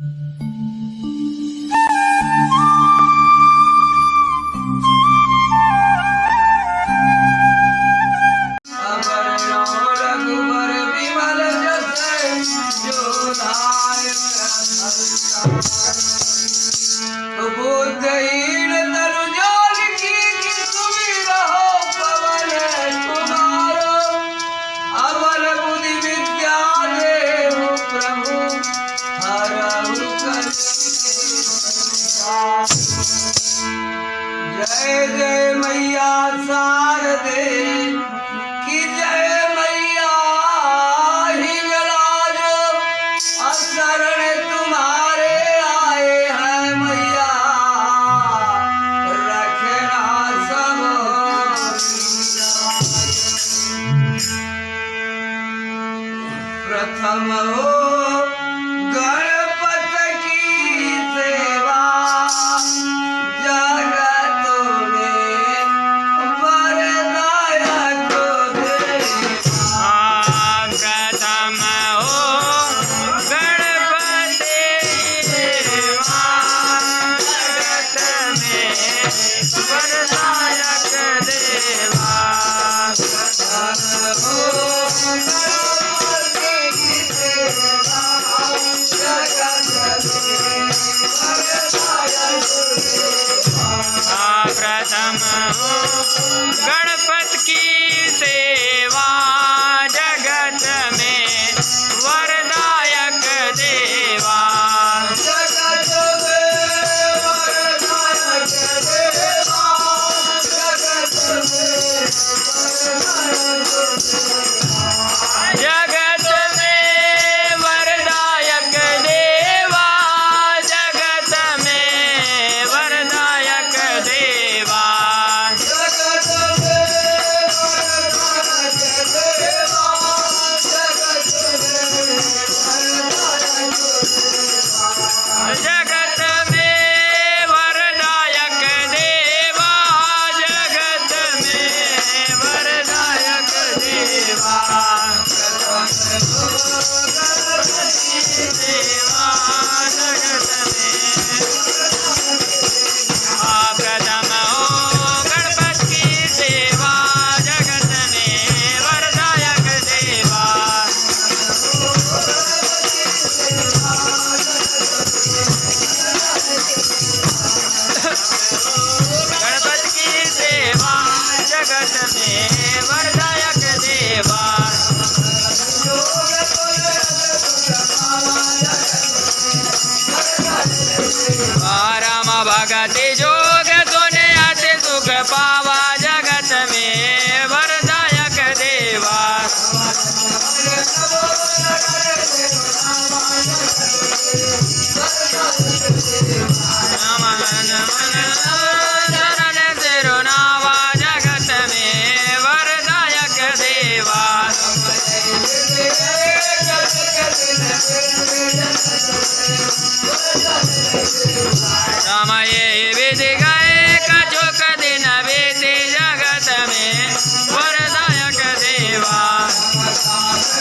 Mm-hmm. अति जोग सुने अति सुख पावा जगत में वरदायक देवा Thank you.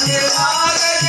ஆக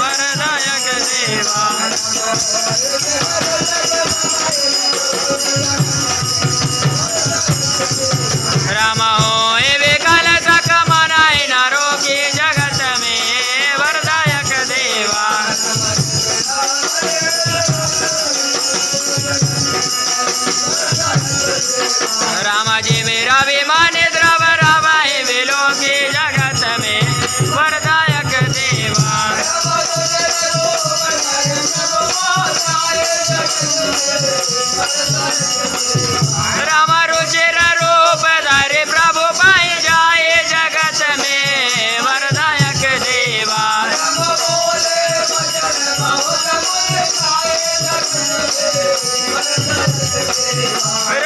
वरदायक देवा. Hey!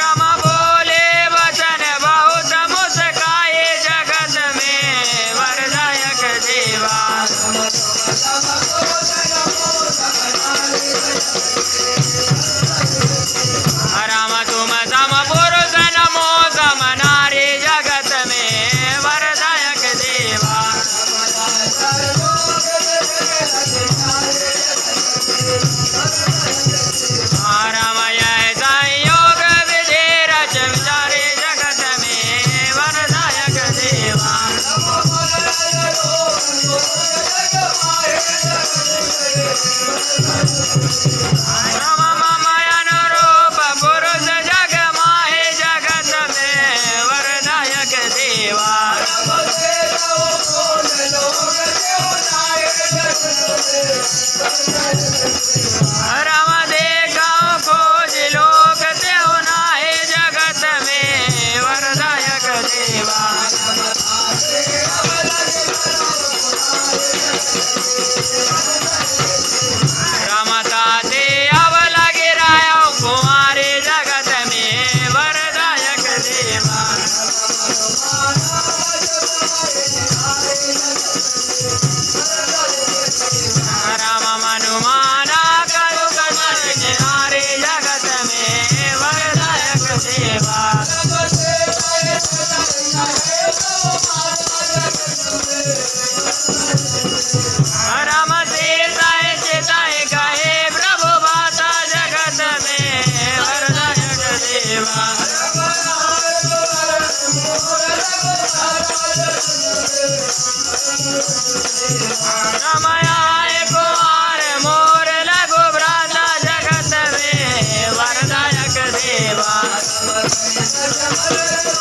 मर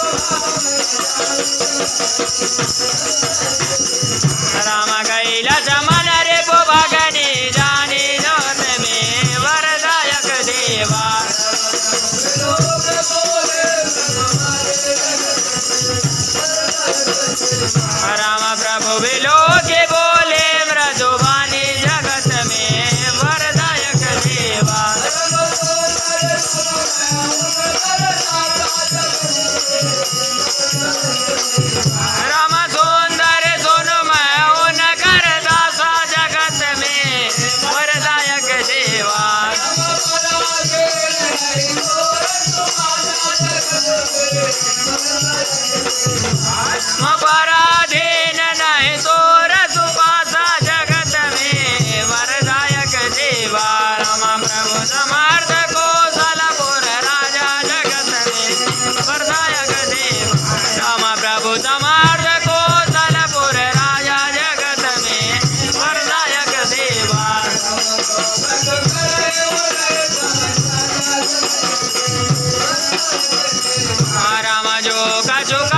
しょうか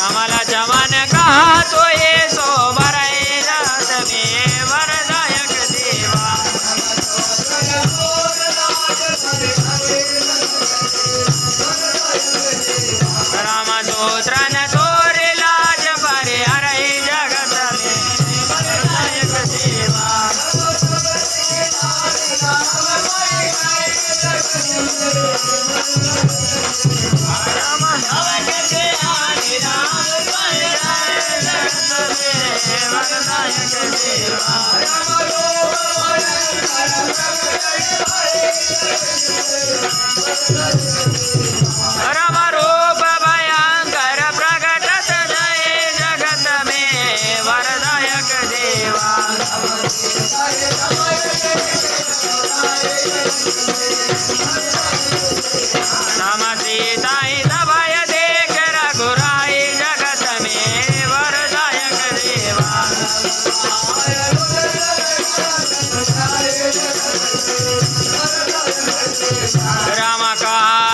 हमारा जवान कहा तो ये राम काय